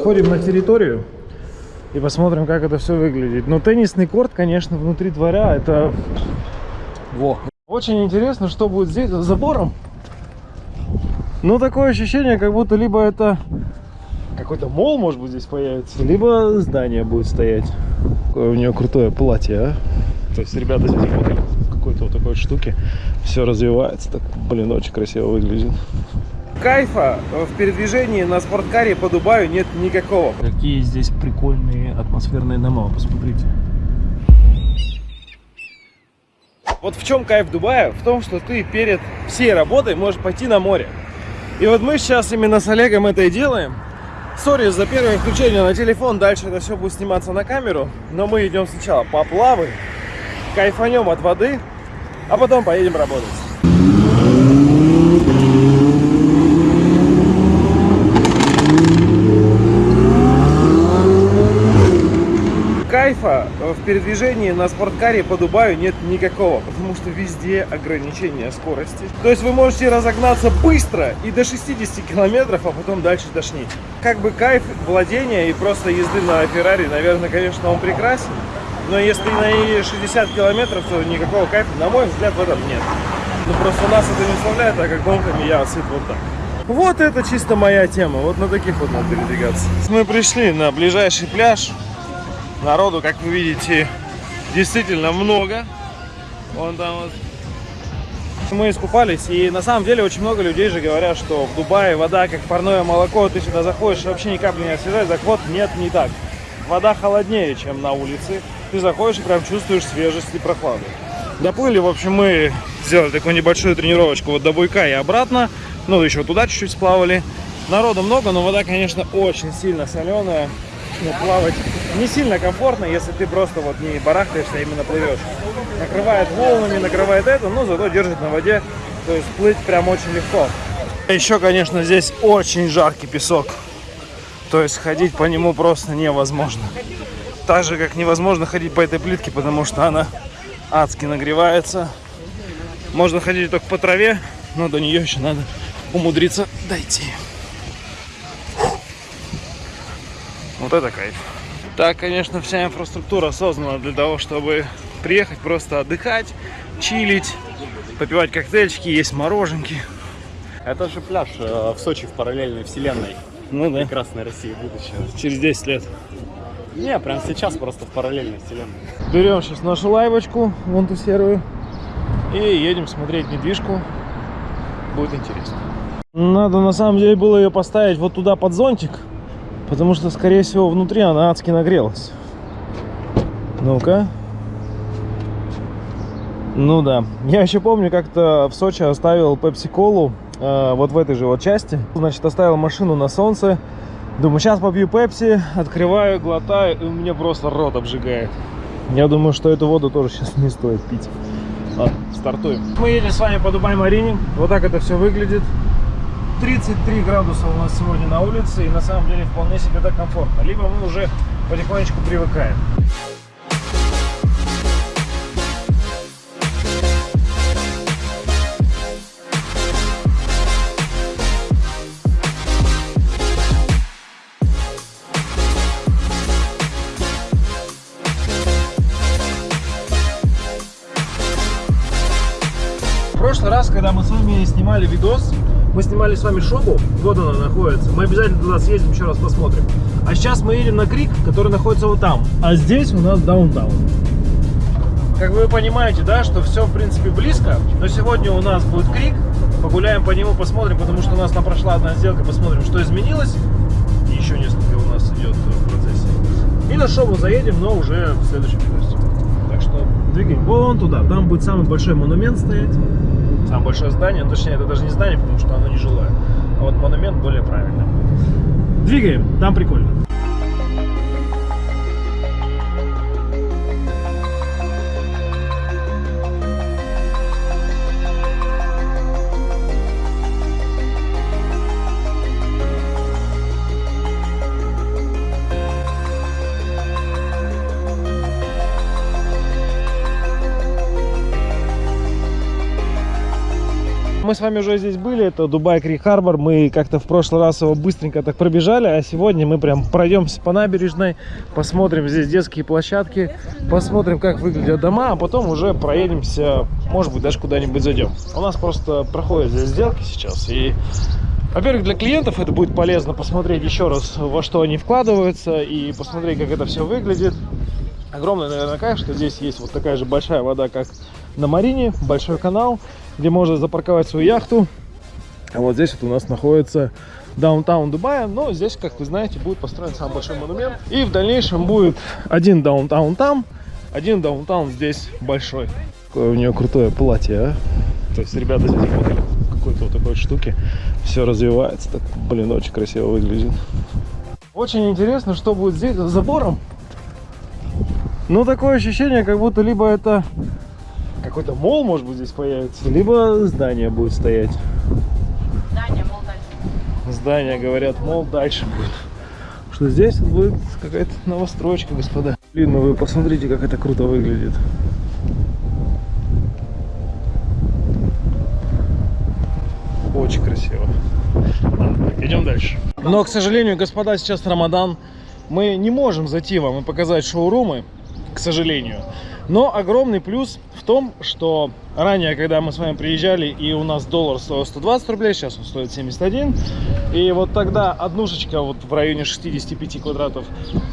Заходим на территорию и посмотрим, как это все выглядит. Но теннисный корт, конечно, внутри дворя это... Во. Очень интересно, что будет здесь за забором. Ну, такое ощущение, как будто либо это какой-то мол, может быть, здесь появится, либо здание будет стоять. Какое у нее крутое платье, а? То есть ребята здесь работали какой-то вот такой вот штуки. Все развивается, так, блин, очень красиво выглядит. Кайфа в передвижении на спорткаре по Дубаю нет никакого. Какие здесь прикольные атмосферные дома, посмотрите. Вот в чем кайф Дубая? В том, что ты перед всей работой можешь пойти на море. И вот мы сейчас именно с Олегом это и делаем. Сори за первое включение на телефон, дальше это все будет сниматься на камеру. Но мы идем сначала поплаваем, кайфанем от воды, а потом поедем работать. Кайфа в передвижении на спорткаре по Дубаю нет никакого, потому что везде ограничение скорости. То есть вы можете разогнаться быстро и до 60 километров, а потом дальше тошнить. Как бы кайф владения и просто езды на Феррари, наверное, конечно, он прекрасен. Но если на 60 километров, то никакого кайфа, на мой взгляд, в этом нет. Ну просто нас это не вставляет, а как гонками я сыт вот так. Вот это чисто моя тема, вот на таких вот надо передвигаться. Мы пришли на ближайший пляж. Народу, как вы видите, действительно много. Вон там вот. Мы искупались, и на самом деле очень много людей же говорят, что в Дубае вода как парное молоко, ты сюда заходишь, вообще ни капли не освежает, так вот, нет, не так. Вода холоднее, чем на улице, ты заходишь и прям чувствуешь свежесть и прохладу. Доплыли, в общем, мы сделали такую небольшую тренировочку вот до Буйка и обратно. Ну, еще туда чуть-чуть сплавали. Народу много, но вода, конечно, очень сильно соленая. Ну, плавать не сильно комфортно, если ты просто вот не барахтаешься, а именно плывешь. Накрывает волнами, накрывает это, но зато держит на воде. То есть плыть прям очень легко. Еще, конечно, здесь очень жаркий песок. То есть ходить по нему просто невозможно. Так же, как невозможно ходить по этой плитке, потому что она адски нагревается. Можно ходить только по траве, но до нее еще надо умудриться дойти. Вот это кайф. Так, конечно, вся инфраструктура создана для того, чтобы приехать просто отдыхать, чилить, попивать коктейльчики, есть мороженки. Это же пляж э, в Сочи в параллельной вселенной. Ну да. Прекрасной России будущего. Через 10 лет. Не, прям сейчас просто в параллельной вселенной. Берем сейчас нашу лайвочку, вон ту серую, и едем смотреть недвижку. Будет интересно. Надо на самом деле было ее поставить вот туда под зонтик, потому что, скорее всего, внутри она адски нагрелась. Ну-ка. Ну да. Я еще помню, как-то в Сочи оставил пепси-колу э, вот в этой же вот части. Значит, оставил машину на солнце. Думаю, сейчас попью пепси, открываю, глотаю, и у меня просто рот обжигает. Я думаю, что эту воду тоже сейчас не стоит пить. Ладно, стартуем. Мы едем с вами по Дубай-Марине. Вот так это все выглядит. 33 градуса у нас сегодня на улице, и на самом деле вполне себе так комфортно. Либо мы уже потихонечку привыкаем. прошлый раз, когда мы с вами снимали видос, мы снимали с вами шобу, вот она находится. Мы обязательно туда съездим, еще раз посмотрим. А сейчас мы едем на Крик, который находится вот там. А здесь у нас даунтаун. Как вы понимаете, да, что все в принципе близко. Но сегодня у нас будет Крик. Погуляем по нему, посмотрим, потому что у нас там прошла одна сделка. Посмотрим, что изменилось. И еще несколько у нас идет в процессе. И на шобу заедем, но уже в следующем видосе. Так что двигаем вон туда. Там будет самый большой монумент стоять самое большое здание, ну, точнее это даже не здание, потому что оно не жилое, а вот монумент более правильно. Двигаем, там прикольно. Мы с вами уже здесь были, это Дубай Крик Харбор. Мы как-то в прошлый раз его быстренько так пробежали, а сегодня мы прям пройдемся по набережной, посмотрим здесь детские площадки, посмотрим, как выглядят дома, а потом уже проедемся, может быть, даже куда-нибудь зайдем. У нас просто проходят здесь сделки сейчас, и во-первых, для клиентов это будет полезно посмотреть еще раз, во что они вкладываются, и посмотреть, как это все выглядит. Огромный, наверное, кайф, что здесь есть вот такая же большая вода, как на Марине, большой канал, где можно запарковать свою яхту. А вот здесь вот у нас находится даунтаун Дубая, но здесь, как вы знаете, будет построен самый большой монумент. И в дальнейшем будет один даунтаун там, один даунтаун здесь большой. Какое у нее крутое платье, а? То есть ребята здесь работали какой-то вот такой штуки. Все развивается, так, блин, очень красиво выглядит. Очень интересно, что будет здесь за забором. Ну, такое ощущение, как будто либо это какой-то мол, может быть, здесь появится, либо здание будет стоять. Здание, мол, дальше. Здание, говорят, мол, дальше будет. Что здесь будет какая-то новостройка, господа. Блин, ну вы посмотрите, как это круто выглядит. Очень красиво. Ладно, идем дальше. Но, к сожалению, господа, сейчас Рамадан. Мы не можем зайти вам и показать шоурумы, к сожалению. Но огромный плюс в том, что ранее, когда мы с вами приезжали, и у нас доллар стоил 120 рублей, сейчас он стоит 71. И вот тогда однушечка вот в районе 65 квадратов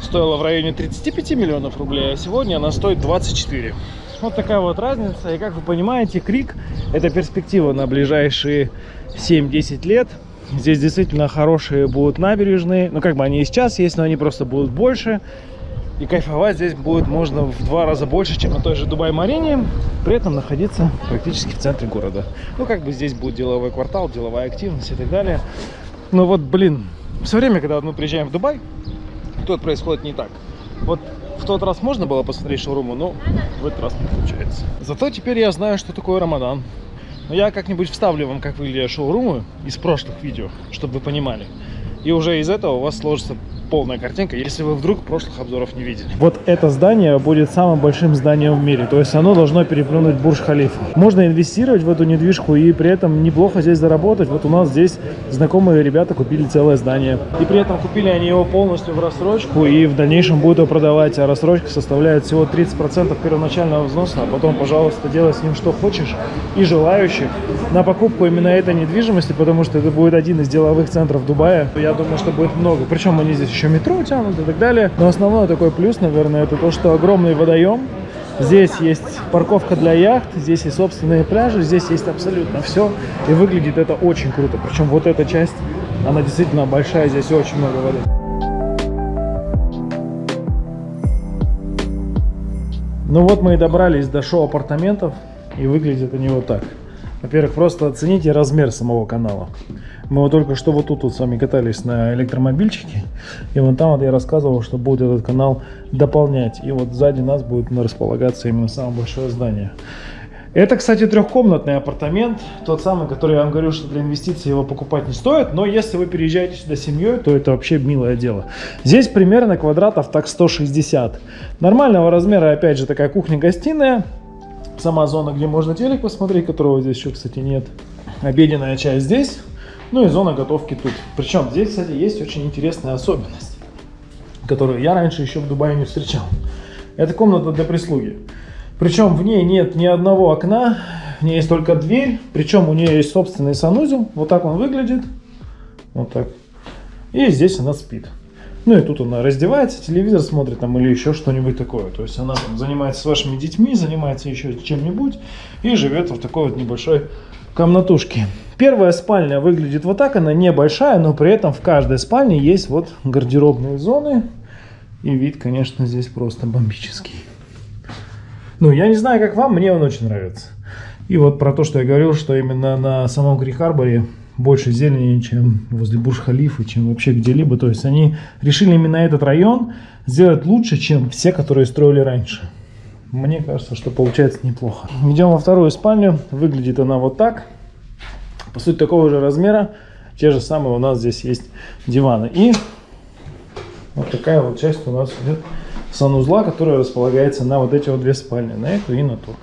стоила в районе 35 миллионов рублей, а сегодня она стоит 24. Вот такая вот разница. И как вы понимаете, Крик это перспектива на ближайшие 7-10 лет. Здесь действительно хорошие будут набережные. Ну, как бы они и сейчас есть, но они просто будут больше. И кайфовать здесь будет можно в два раза больше, чем на той же Дубай-Марине, при этом находиться практически в центре города. Ну, как бы здесь будет деловой квартал, деловая активность и так далее. Но вот, блин, все время, когда мы приезжаем в Дубай, тут происходит не так. Вот в тот раз можно было посмотреть шоурумы, но в этот раз не получается. Зато теперь я знаю, что такое Рамадан. Но я как-нибудь вставлю вам, как выглядят шоурумы из прошлых видео, чтобы вы понимали. И уже из этого у вас сложится полная картинка, если вы вдруг прошлых обзоров не видели. Вот это здание будет самым большим зданием в мире, то есть оно должно переплюнуть Бурж-Халифа. Можно инвестировать в эту недвижку и при этом неплохо здесь заработать. Вот у нас здесь знакомые ребята купили целое здание. И при этом купили они его полностью в рассрочку и в дальнейшем будут его продавать, а рассрочка составляет всего 30% первоначального взноса, а потом, пожалуйста, делай с ним что хочешь и желающих на покупку именно этой недвижимости, потому что это будет один из деловых центров Дубая. Я думаю, что будет много. Причем они здесь еще метро тянут и так далее. Но основной такой плюс, наверное, это то, что огромный водоем. Здесь есть парковка для яхт, здесь есть собственные пляжи, здесь есть абсолютно все. И выглядит это очень круто. Причем вот эта часть, она действительно большая, здесь очень много воды. Ну вот мы и добрались до шоу апартаментов. И выглядят они вот так. Во-первых, просто оцените размер самого канала. Мы вот только что вот тут вот с вами катались на электромобильчике. И вон там вот я рассказывал, что будет этот канал дополнять. И вот сзади нас будет располагаться именно самое большое здание. Это, кстати, трехкомнатный апартамент. Тот самый, который я вам говорил, что для инвестиций его покупать не стоит. Но если вы переезжаете сюда семьей, то это вообще милое дело. Здесь примерно квадратов так 160. Нормального размера, опять же, такая кухня-гостиная. Сама зона, где можно телек посмотреть, которого здесь еще, кстати, нет. Обеденная часть здесь. Ну и зона готовки тут. Причем здесь, кстати, есть очень интересная особенность, которую я раньше еще в Дубае не встречал. Это комната для прислуги. Причем в ней нет ни одного окна, в ней есть только дверь. Причем у нее есть собственный санузел. Вот так он выглядит. Вот так. И здесь она спит. Ну и тут она раздевается, телевизор смотрит там или еще что-нибудь такое. То есть она там занимается с вашими детьми, занимается еще чем-нибудь и живет в такой вот небольшой комнатушке. Первая спальня выглядит вот так, она небольшая, но при этом в каждой спальне есть вот гардеробные зоны. И вид, конечно, здесь просто бомбический. Ну, я не знаю, как вам, мне он очень нравится. И вот про то, что я говорил, что именно на самом Крик-Харборе больше зелени, чем возле Бурж-Халифа, чем вообще где-либо. То есть они решили именно этот район сделать лучше, чем все, которые строили раньше. Мне кажется, что получается неплохо. Идем во вторую спальню. Выглядит она вот так. По сути, такого же размера. Те же самые у нас здесь есть диваны. И вот такая вот часть у нас идет санузла, которая располагается на вот эти вот две спальни. На эту и на ту.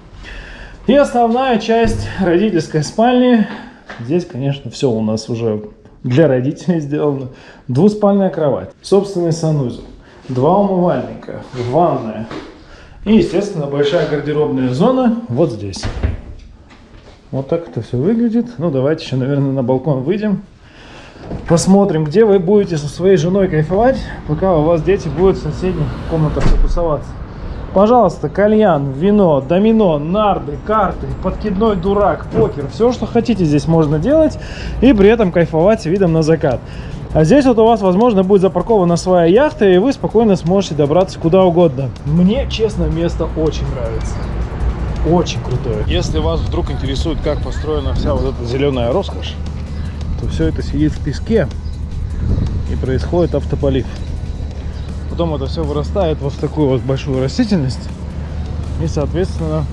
И основная часть родительской спальни Здесь, конечно, все у нас уже для родителей сделано. Двуспальная кровать, собственный санузел, два умывальника, ванная и, естественно, большая гардеробная зона вот здесь. Вот так это все выглядит. Ну, давайте еще, наверное, на балкон выйдем. Посмотрим, где вы будете со своей женой кайфовать, пока у вас дети будут в соседних комнатах тусоваться. Пожалуйста, кальян, вино, домино, нарды, карты, подкидной дурак, покер. Все, что хотите здесь можно делать и при этом кайфовать видом на закат. А здесь вот у вас, возможно, будет запаркована своя яхта, и вы спокойно сможете добраться куда угодно. Мне, честно, место очень нравится. Очень крутое. Если вас вдруг интересует, как построена вся вот эта зеленая роскошь, то все это сидит в песке и происходит автополив. Потом это все вырастает вот в такую вот большую растительность и, соответственно,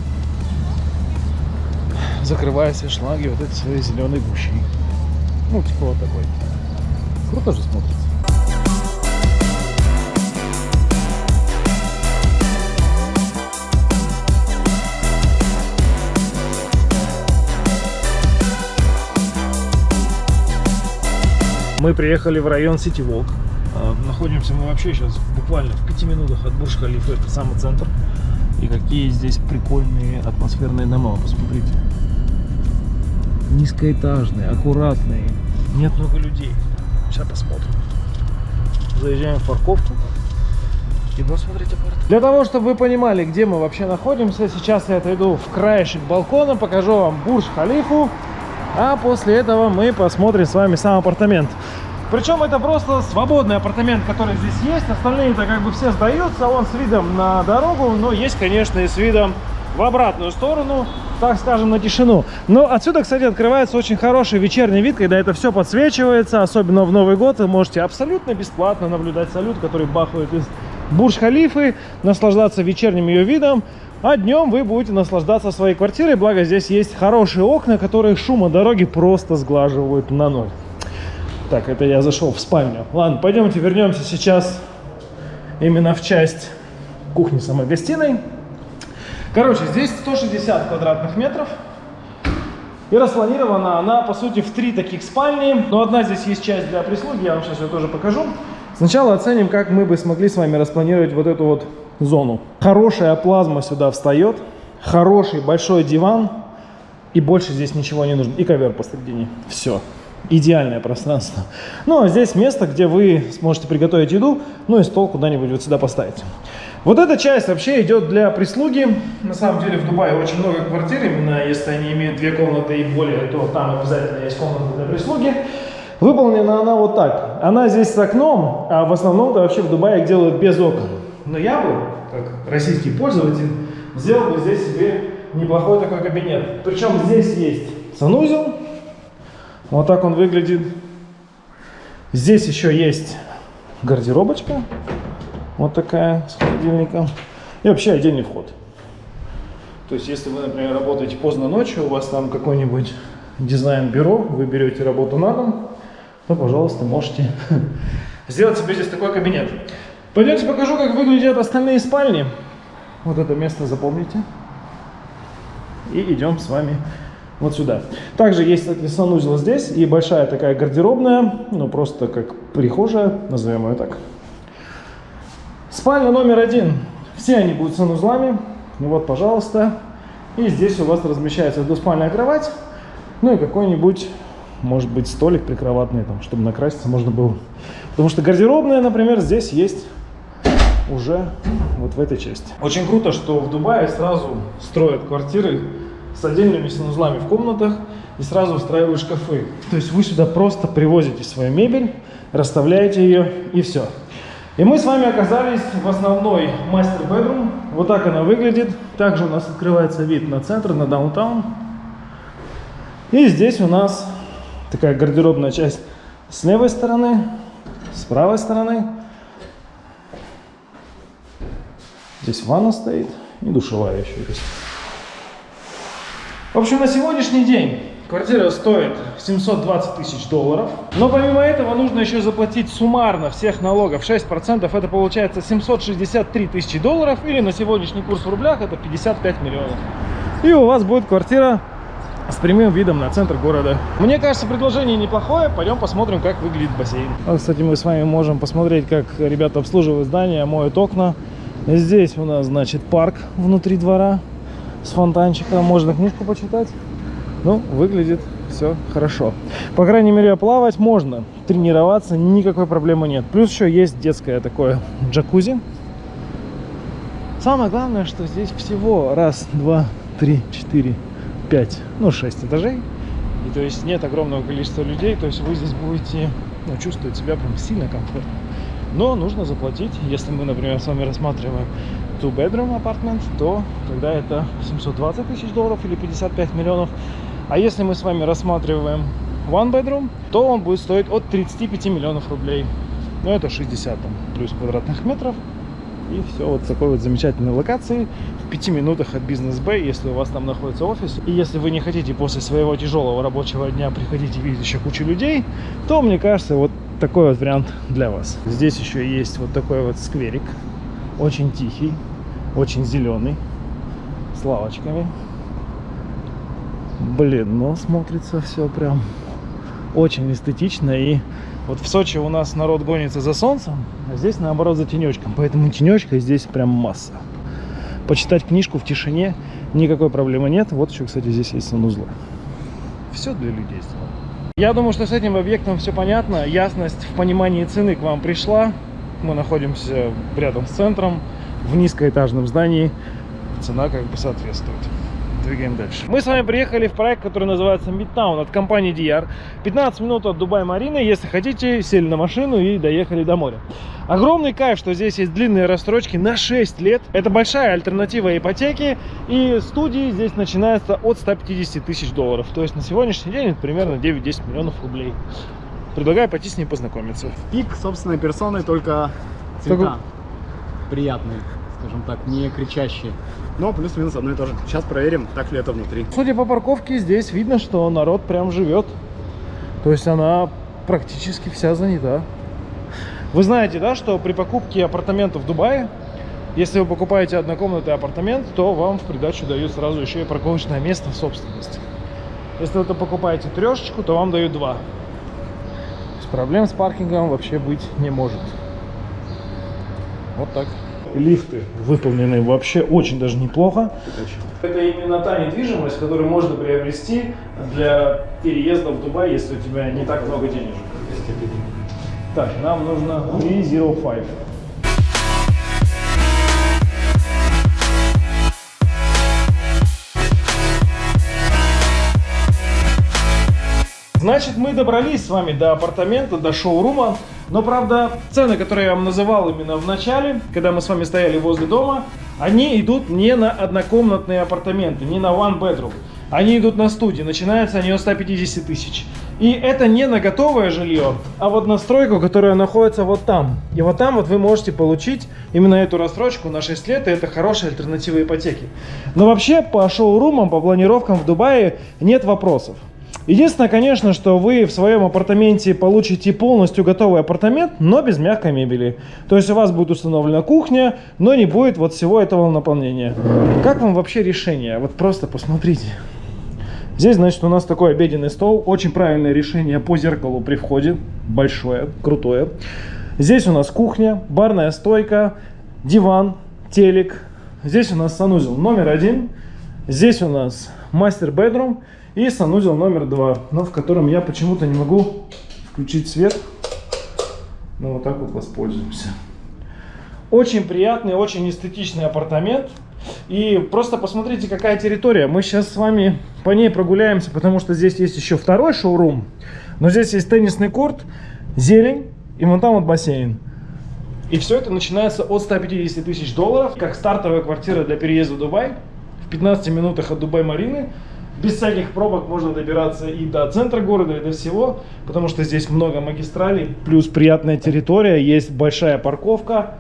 закрывая все шлаги вот этой своей зеленой гущей. Ну, типа вот такой. Круто же смотрится. Мы приехали в район Сити Волк. А, Находимся мы вообще сейчас буквально в пяти минутах от бурж халифа это самый центр. И какие здесь прикольные атмосферные дома, посмотрите. Низкоэтажные, аккуратные, нет много людей. Сейчас посмотрим. Заезжаем в парковку. Идем смотреть апарт. Для того, чтобы вы понимали, где мы вообще находимся, сейчас я отойду в краешек балкона, покажу вам бурж халифу. А после этого мы посмотрим с вами сам апартамент. Причем это просто свободный апартамент, который здесь есть. Остальные-то как бы все сдаются. Он с видом на дорогу, но есть, конечно, и с видом в обратную сторону, так скажем, на тишину. Но отсюда, кстати, открывается очень хороший вечерний вид, когда это все подсвечивается. Особенно в Новый год вы можете абсолютно бесплатно наблюдать салют, который бахает из Бурж-Халифы, наслаждаться вечерним ее видом. А днем вы будете наслаждаться своей квартирой, благо здесь есть хорошие окна, которые шума дороги просто сглаживают на ноль. Так, это я зашел в спальню. Ладно, пойдемте вернемся сейчас именно в часть кухни самой гостиной. Короче, здесь 160 квадратных метров. И распланирована она, по сути, в три таких спальни. Но одна здесь есть часть для прислуги, я вам сейчас ее тоже покажу. Сначала оценим, как мы бы смогли с вами распланировать вот эту вот зону. Хорошая плазма сюда встает, хороший большой диван, и больше здесь ничего не нужно. И ковер посередине. Все. Идеальное пространство. Ну, а здесь место, где вы сможете приготовить еду, ну и стол куда-нибудь вот сюда поставить. Вот эта часть вообще идет для прислуги. На самом деле в Дубае очень много квартир, именно если они имеют две комнаты и более, то там обязательно есть комната для прислуги. Выполнена она вот так. Она здесь с окном, а в основном-то вообще в Дубае их делают без окон. Но я бы, как российский пользователь, сделал бы здесь себе неплохой такой кабинет. Причем здесь есть санузел. Вот так он выглядит. Здесь еще есть гардеробочка. Вот такая с холодильником. И вообще отдельный вход. То есть, если вы, например, работаете поздно ночью, у вас там какой-нибудь дизайн-бюро, вы берете работу на дом, то, пожалуйста, можете сделать себе здесь такой кабинет. Пойдемте покажу, как выглядят остальные спальни. Вот это место запомните. И идем с вами вот сюда. Также есть санузел здесь и большая такая гардеробная, ну просто как прихожая, назовем ее так. Спальня номер один. Все они будут санузлами. Ну вот, пожалуйста. И здесь у вас размещается двуспальная кровать. Ну и какой-нибудь, может быть, столик прикроватный, там, чтобы накраситься можно было. Потому что гардеробная, например, здесь есть уже вот в этой части. Очень круто, что в Дубае сразу строят квартиры с отдельными санузлами в комнатах и сразу устраивают шкафы. То есть вы сюда просто привозите свою мебель, расставляете ее и все. И мы с вами оказались в основной мастер-бедрум. Вот так она выглядит. Также у нас открывается вид на центр, на даунтаун. И здесь у нас такая гардеробная часть с левой стороны, с правой стороны. Здесь ванна стоит и душевая еще есть. В общем, на сегодняшний день квартира стоит 720 тысяч долларов. Но помимо этого нужно еще заплатить суммарно всех налогов 6%. Это получается 763 тысячи долларов. Или на сегодняшний курс в рублях это 55 миллионов. И у вас будет квартира с прямым видом на центр города. Мне кажется, предложение неплохое. Пойдем посмотрим, как выглядит бассейн. Вот, кстати, мы с вами можем посмотреть, как ребята обслуживают здание, моют окна. Здесь у нас, значит, парк внутри двора с фонтанчиком. Можно книжку почитать. Ну, выглядит все хорошо. По крайней мере, плавать можно. Тренироваться никакой проблемы нет. Плюс еще есть детское такое джакузи. Самое главное, что здесь всего раз, два, три, четыре, пять, ну, шесть этажей. И то есть нет огромного количества людей, то есть вы здесь будете ну, чувствовать себя прям сильно комфортно. Но нужно заплатить, если мы, например, с вами рассматриваем two bedroom apartment, то тогда это 720 тысяч долларов или 55 миллионов. А если мы с вами рассматриваем one bedroom, то он будет стоить от 35 миллионов рублей. Ну, это 60 там, плюс квадратных метров. И все вот в такой вот замечательной локации, в пяти минутах от бизнес-бэй, если у вас там находится офис. И если вы не хотите после своего тяжелого рабочего дня приходить и видеть еще кучу людей, то, мне кажется, вот такой вот вариант для вас. Здесь еще есть вот такой вот скверик, очень тихий, очень зеленый, с лавочками. Блин, ну смотрится все прям очень эстетично и вот в Сочи у нас народ гонится за солнцем, а здесь наоборот за тенечком. Поэтому тенечка здесь прям масса. Почитать книжку в тишине никакой проблемы нет. Вот еще, кстати, здесь есть санузлы. Все для людей сделано. Я думаю, что с этим объектом все понятно. Ясность в понимании цены к вам пришла. Мы находимся рядом с центром, в низкоэтажном здании. Цена как бы соответствует двигаем дальше. Мы с вами приехали в проект, который называется Midtown от компании DR. 15 минут от Дубай-Марины. Если хотите, сели на машину и доехали до моря. Огромный кайф, что здесь есть длинные рассрочки на 6 лет. Это большая альтернатива ипотеки. И студии здесь начинаются от 150 тысяч долларов. То есть на сегодняшний день это примерно 9-10 миллионов рублей. Предлагаю пойти с ней познакомиться. Пик собственной персоной, только цвета Только- приятные, скажем так, не кричащие. Но плюс-минус одно и то же. Сейчас проверим, так ли это внутри. Судя по парковке, здесь видно, что народ прям живет. То есть она практически вся занята. Вы знаете, да, что при покупке апартаментов в Дубае, если вы покупаете однокомнатный апартамент, то вам в придачу дают сразу еще и парковочное место в собственности. Если вы покупаете трешечку, то вам дают два. Есть проблем с паркингом вообще быть не может. Вот так. Лифты выполнены вообще очень даже неплохо. Это именно та недвижимость, которую можно приобрести для переезда в Дубай, если у тебя не так много денежек. Так, нам нужно 305. Значит, мы добрались с вами до апартамента, до шоурума. Но, правда, цены, которые я вам называл именно в начале, когда мы с вами стояли возле дома, они идут не на однокомнатные апартаменты, не на one bedroom. Они идут на студии, начинаются они от 150 тысяч. И это не на готовое жилье, а вот на стройку, которая находится вот там. И вот там вот вы можете получить именно эту рассрочку на 6 лет, и это хорошая альтернатива ипотеки. Но вообще по шоурумам, по планировкам в Дубае нет вопросов. Единственное, конечно, что вы в своем апартаменте получите полностью готовый апартамент, но без мягкой мебели. То есть у вас будет установлена кухня, но не будет вот всего этого наполнения. Как вам вообще решение? Вот просто посмотрите. Здесь, значит, у нас такой обеденный стол. Очень правильное решение по зеркалу при входе. Большое, крутое. Здесь у нас кухня, барная стойка, диван, телек. Здесь у нас санузел номер один. Здесь у нас мастер-бедрум и санузел номер два, но в котором я почему-то не могу включить свет. Ну, вот так вот воспользуемся. Очень приятный, очень эстетичный апартамент. И просто посмотрите, какая территория. Мы сейчас с вами по ней прогуляемся, потому что здесь есть еще второй шоурум. Но здесь есть теннисный корт, зелень и вон там вот бассейн. И все это начинается от 150 тысяч долларов, как стартовая квартира для переезда в Дубай. В 15 минутах от Дубай-Марины. Без всяких пробок можно добираться и до центра города, и до всего, потому что здесь много магистралей, плюс приятная территория, есть большая парковка,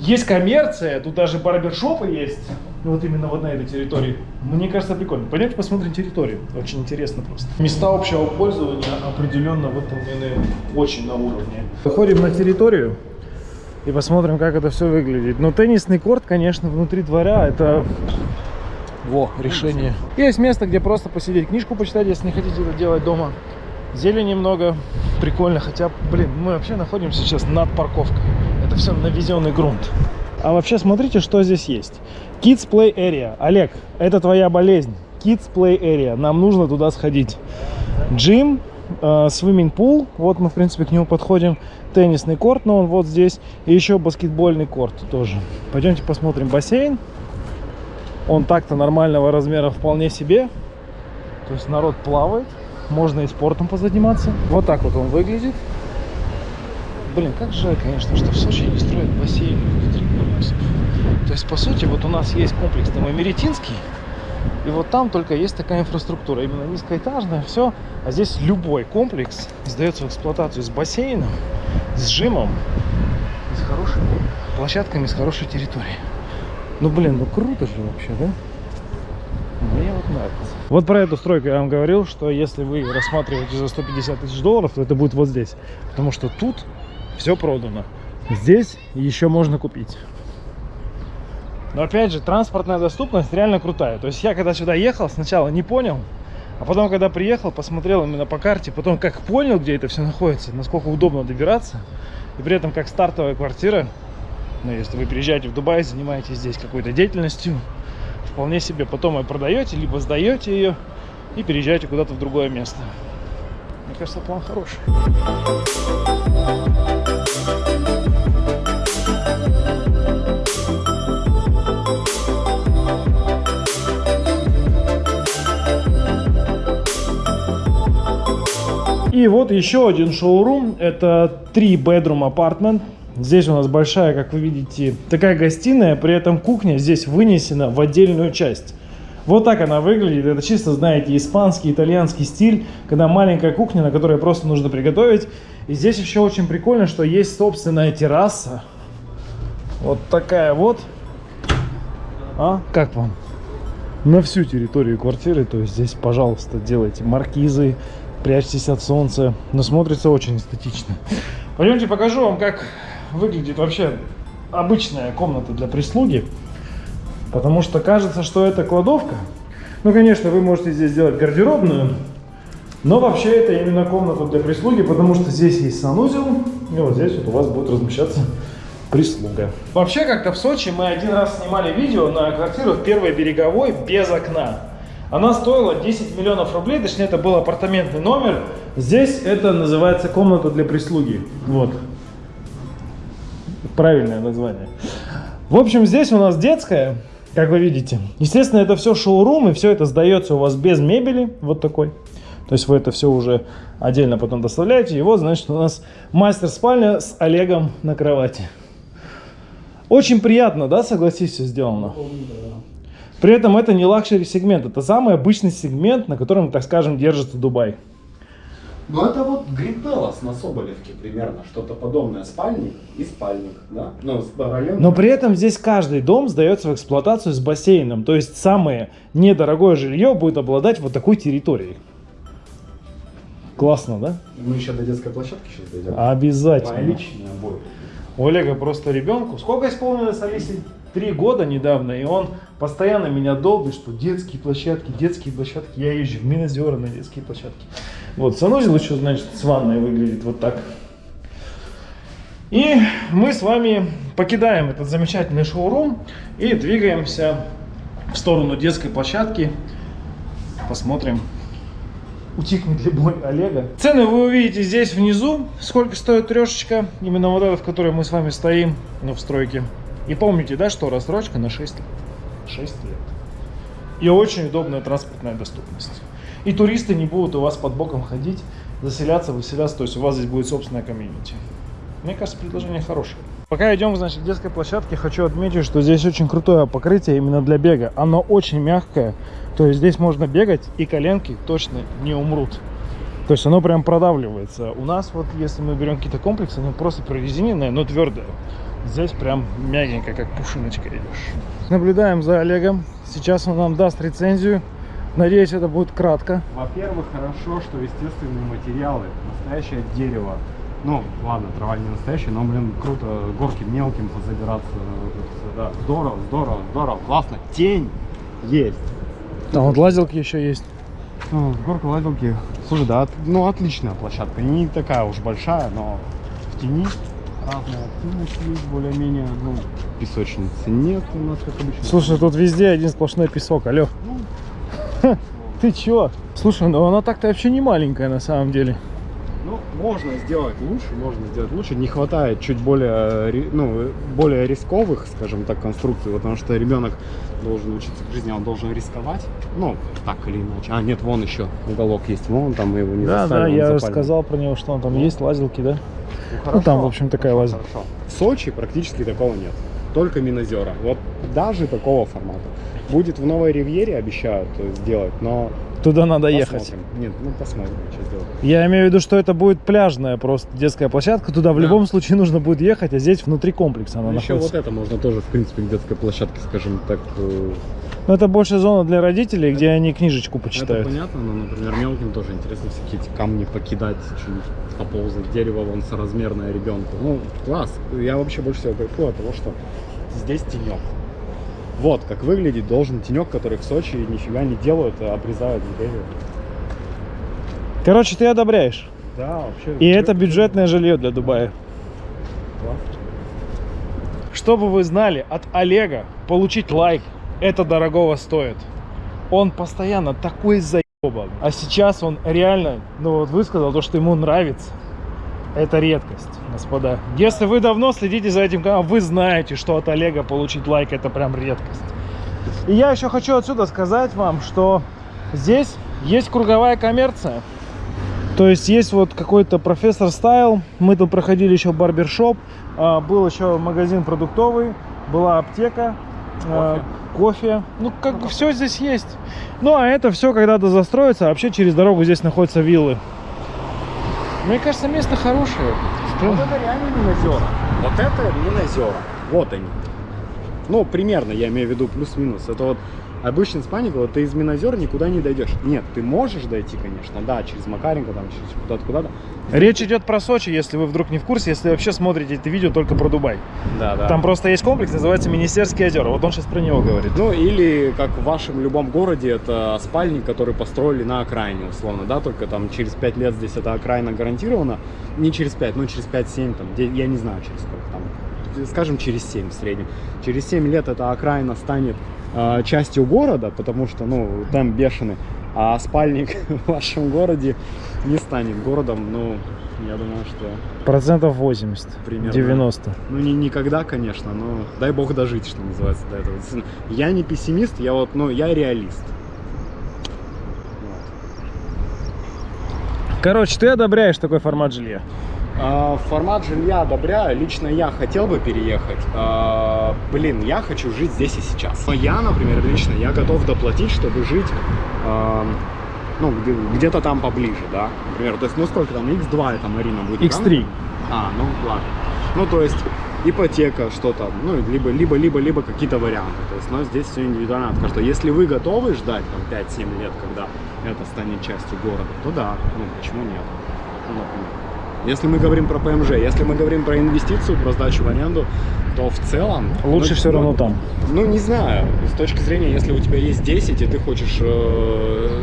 есть коммерция, тут даже барбершопы есть, вот именно вот на этой территории. Мне кажется, прикольно. Пойдемте посмотрим территорию, очень интересно просто. Места общего пользования определенно выполнены очень на уровне. Выходим на территорию и посмотрим, как это все выглядит. Но теннисный корт, конечно, внутри дворя, это Во, решение. Есть место, где просто посидеть, книжку почитать, если не хотите это делать дома. Зелени немного, прикольно, хотя, блин, мы вообще находимся сейчас над парковкой. Это все навезенный грунт. А вообще смотрите, что здесь есть. Kids Play Area. Олег, это твоя болезнь. Kids Play Area. Нам нужно туда сходить. Джим, э, свимминг-пул. Вот мы, в принципе, к нему подходим. Теннисный корт, но он вот здесь. И еще баскетбольный корт тоже. Пойдемте посмотрим бассейн. Он так-то нормального размера вполне себе. То есть народ плавает. Можно и спортом позаниматься. Вот так вот он выглядит. Блин, как жаль, конечно, что в Сочи не строят бассейн внутри полюсов. То есть, по сути, вот у нас есть комплекс там Америтинский, и вот там только есть такая инфраструктура, именно низкоэтажная, все. А здесь любой комплекс сдается в эксплуатацию с бассейном, с жимом, с хорошими площадками, с хорошей территорией. Ну, блин, ну круто же вообще, да? Мне вот нравится. Вот про эту стройку я вам говорил, что если вы рассматриваете за 150 тысяч долларов, то это будет вот здесь. Потому что тут все продано. Здесь еще можно купить. Но опять же, транспортная доступность реально крутая. То есть я когда сюда ехал, сначала не понял, а потом, когда приехал, посмотрел именно по карте, потом как понял, где это все находится, насколько удобно добираться, и при этом как стартовая квартира, ну, если вы приезжаете в Дубай, занимаетесь здесь какой-то деятельностью, вполне себе потом ее продаете, либо сдаете ее и переезжаете куда-то в другое место. Мне кажется, план хороший. И вот еще один шоурум. Это 3 bedroom apartment. Здесь у нас большая, как вы видите, такая гостиная, при этом кухня здесь вынесена в отдельную часть. Вот так она выглядит. Это чисто, знаете, испанский, итальянский стиль, когда маленькая кухня, на которой просто нужно приготовить. И здесь еще очень прикольно, что есть собственная терраса. Вот такая вот. А, как вам? На всю территорию квартиры, то есть здесь, пожалуйста, делайте маркизы, прячьтесь от солнца. Но смотрится очень эстетично. Пойдемте покажу вам, как выглядит вообще обычная комната для прислуги. Потому что кажется, что это кладовка. Ну, конечно, вы можете здесь сделать гардеробную. Но вообще это именно комната для прислуги, потому что здесь есть санузел. И вот здесь вот у вас будет размещаться прислуга. Вообще, как-то в Сочи мы один раз снимали видео на квартиру в Первой Береговой без окна. Она стоила 10 миллионов рублей, точнее это был апартаментный номер. Здесь это называется комната для прислуги. Вот. Правильное название. В общем, здесь у нас детская, как вы видите. Естественно, это все шоурум, и все это сдается у вас без мебели, вот такой. То есть вы это все уже отдельно потом доставляете. И вот, значит, у нас мастер-спальня с Олегом на кровати. Очень приятно, да, согласись, все сделано? При этом это не luxury сегмент, это самый обычный сегмент, на котором, так скажем, держится Дубай. Ну это вот Palace на Соболевке примерно, что-то подобное. Спальник и спальник, да? Ну, параллельно. Но при этом здесь каждый дом сдается в эксплуатацию с бассейном. То есть самое недорогое жилье будет обладать вот такой территорией. Классно, да? Мы еще до детской площадки сейчас дойдем. Обязательно. Моя личная боль. У Олега просто ребенку. Сколько исполнилось Алисе? Три года недавно, и он постоянно меня долбит, что детские площадки, детские площадки. Я езжу в Минозера на детские площадки. Вот, санузел еще, значит, с ванной выглядит вот так. И мы с вами покидаем этот замечательный шоурум и двигаемся в сторону детской площадки. Посмотрим, утихнет ли боль Олега. Цены вы увидите здесь внизу, сколько стоит трешечка, именно вот эта, в которой мы с вами стоим, ну, в стройке. И помните, да, что рассрочка на 6 лет. 6 лет. И очень удобная транспортная доступность. И туристы не будут у вас под боком ходить, заселяться, выселяться, то есть у вас здесь будет собственная комьюнити. Мне кажется, предложение хорошее. Пока идем, значит, к детской площадке, хочу отметить, что здесь очень крутое покрытие именно для бега. Оно очень мягкое, то есть здесь можно бегать и коленки точно не умрут. То есть оно прям продавливается. У нас вот, если мы берем какие-то комплексы, оно просто прорезиненное, но твердое. Здесь прям мягенько, как пушиночка идешь. Наблюдаем за Олегом. Сейчас он нам даст рецензию. Надеюсь, это будет кратко. Во-первых, хорошо, что естественные материалы, настоящее дерево. Ну, ладно, трава не настоящая, но, блин, круто горки мелким позабираться. Всё, да. Здорово, здорово, здорово, классно. Тень есть. А вот лазилки еще есть. Ну, горка лазилки. Слушай, да, от- ну отличная площадка. Не такая уж большая, но в тени разная активность есть более-менее. Ну, песочницы нет у нас, как обычно. Слушай, тут везде один сплошной песок, алло. Ну, Ты чё? Слушай, ну она так-то вообще не маленькая на самом деле. Ну, можно сделать лучше, можно сделать лучше. Не хватает чуть более, ри- ну, более рисковых, скажем так, конструкций, потому что ребенок должен учиться к жизни, он должен рисковать. Ну, так или иначе. А, нет, вон еще уголок есть, вон там мы его не Да, да, он я запален. рассказал про него, что он там есть, лазилки, да? Ну, там, в общем, такая хорошо, хорошо. В Сочи практически такого нет. Только Минозера. Вот даже такого формата. Будет в Новой Ривьере, обещают сделать, но Туда надо ехать. посмотрим. Нет, ну посмотрим, что сделать. Я имею в виду, что это будет пляжная просто детская площадка. Туда в Да. любом случае нужно будет ехать, а здесь внутри комплекса она Ну, еще находится. вот это можно тоже, в принципе, к детской площадке, скажем так, э, Но это больше зона для родителей, где они книжечку Это почитают. понятно, но, например, мелким тоже интересно всякие эти камни покидать, что-нибудь поползать, дерево вон соразмерное ребенку. Ну, класс. Я вообще больше всего кайфую от того, что здесь тенек. Вот как выглядит должен тенек, который в Сочи нифига не делают, а обрезают деревья. Короче, ты одобряешь. Да, вообще. И это бюджетное жилье для Дубая. Класс. Чтобы вы знали, от Олега получить лайк, это дорогого стоит. Он постоянно такой заебан. А сейчас он реально, ну вот высказал то, что ему нравится. Это редкость, господа. Если вы давно следите за этим каналом, вы знаете, что от Олега получить лайк это прям редкость. И я еще хочу отсюда сказать вам, что здесь есть круговая коммерция. То есть есть вот какой-то профессор стайл. Мы тут проходили еще барбершоп. а, Был еще магазин продуктовый. Была аптека. а, Кофе. Ну, как бы все здесь есть. Ну, а это все когда-то застроится. А вообще через дорогу здесь находятся виллы. Мне кажется, место хорошее. Вот это реально Минозера. Вот это Минозера. Вот они. Ну, примерно, я имею в виду плюс-минус. Это вот обычный спанник, вот ты из Минозер никуда не дойдешь. Нет, ты можешь дойти, конечно, да, через Макаренко, там, через куда-то, куда-то. Речь идет про Сочи, если вы вдруг не в курсе, если вообще смотрите это видео только про Дубай. Да, да. Там просто есть комплекс, называется Министерские озера. Вот он сейчас про него говорит. Ну, или, как в вашем любом городе, это спальник, который построили на окраине, условно, да, только там через 5 лет здесь эта окраина гарантирована. Не через 5, но через 5-7, там, я не знаю, через сколько там, скажем, через 7 в среднем. Через 7 лет эта окраина станет э, частью города, потому что, ну, там бешеный, а спальник в вашем городе не станет городом, ну, я думаю, что, Процентов 80, Примерно. 90. ну, не никогда, конечно, но дай бог дожить, что называется, до этого. Я не пессимист, я вот, ну, я реалист. Вот. Короче, ты одобряешь такой формат жилья? А, Формат жилья одобряю. Лично я хотел бы переехать. А, Блин, я хочу жить здесь и сейчас. Но я, например, лично, я готов доплатить, чтобы жить а, ну, где- где-то там поближе, да. Например, то есть, ну сколько там, X2 это Марина будет? X3. правильно? А, ну ладно. Ну, то есть, ипотека, что-то, ну, либо, либо, либо, либо какие-то варианты. То есть, но здесь все индивидуально от каждого. Если вы готовы ждать там 5-7 лет, когда это станет частью города, то да, ну, почему нет? Ну, например. Если мы говорим про ПМЖ, если мы говорим про инвестицию, про сдачу в аренду, то в целом... Лучше ну, все ну, равно там. Ну, не знаю. С точки зрения, если у тебя есть 10, и ты хочешь э,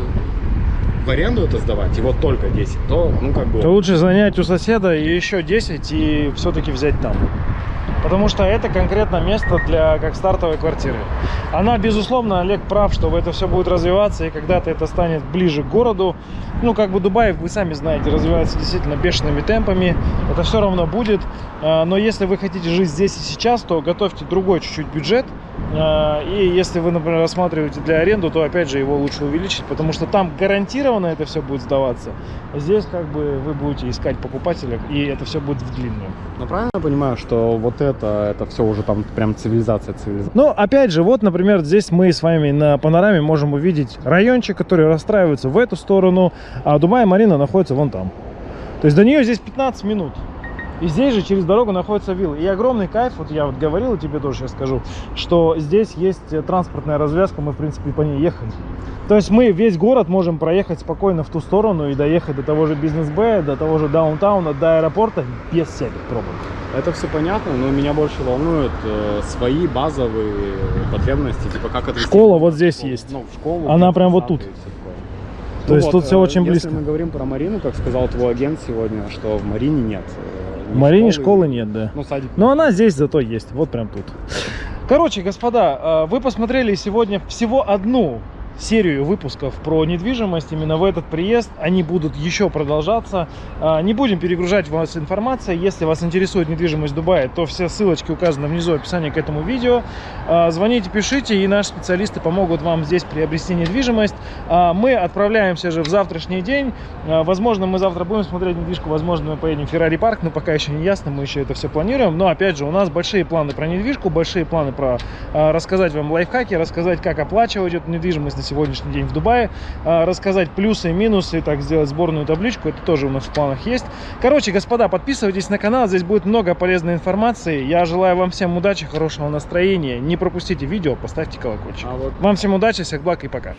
в аренду это сдавать, и вот только 10, то, ну, как бы... То лучше занять у соседа еще 10 и все-таки взять там. Потому что это конкретно место для как стартовой квартиры. Она, безусловно, Олег прав, что это все будет развиваться, и когда-то это станет ближе к городу. Ну, как бы Дубай, вы сами знаете, развивается действительно бешеными темпами. Это все равно будет. А, Но если вы хотите жить здесь и сейчас, то готовьте другой чуть-чуть бюджет. А, И если вы, например, рассматриваете для аренду, то опять же его лучше увеличить, потому что там гарантированно это все будет сдаваться. А Здесь как бы вы будете искать покупателя, и это все будет в длинную. Ну, правильно я понимаю, что вот это, это все уже там прям цивилизация, цивилизация. Ну, опять же, вот, например, здесь мы с вами на панораме можем увидеть райончик, который расстраивается в эту сторону, а Дубай Марина находится вон там. То есть до нее здесь 15 минут. И здесь же через дорогу находится вилла. И огромный кайф, вот я вот говорил, и тебе тоже сейчас скажу, что здесь есть э, транспортная развязка, мы, в принципе, по ней ехали. То есть мы весь город можем проехать спокойно в ту сторону и доехать до того же бизнес-б, до того же даунтауна, до аэропорта без всяких пробок. Это все понятно, но меня больше волнуют э, свои базовые потребности, типа как отвезти Школа вот здесь школу. есть. Ну, в школу. Она где-то прям вот тут. такое. То есть тут всё э, очень если близко. мы говорим про Марину, как сказал твой агент сегодня, что в Марине нет. э, В ни Марине школы нет, да. Ну, садик. Но она здесь зато есть, вот прям тут. Короче, господа, э, вы посмотрели сегодня всего одну серию выпусков про недвижимость именно в этот приезд. Они будут еще продолжаться. А, Не будем перегружать вас информацией. Если вас интересует недвижимость Дубая, то все ссылочки указаны внизу в описании к этому видео. А, Звоните, пишите, и наши специалисты помогут вам здесь приобрести недвижимость. А, Мы отправляемся же в завтрашний день. Возможно, мы завтра будем смотреть недвижку, возможно, мы поедем в Феррари парк, но пока еще не ясно, мы еще это все планируем. Но опять же, у нас большие планы про недвижку, большие планы про рассказать вам лайфхаки, рассказать, как оплачивать эту недвижимость сегодняшний день в Дубае, а, рассказать плюсы и минусы, так сделать сборную табличку, это тоже у нас в планах есть. Короче, господа, подписывайтесь на канал, здесь будет много полезной информации. Я желаю вам всем удачи, хорошего настроения. Не пропустите видео, поставьте колокольчик. А вот Вам всем удачи, всех благ и пока.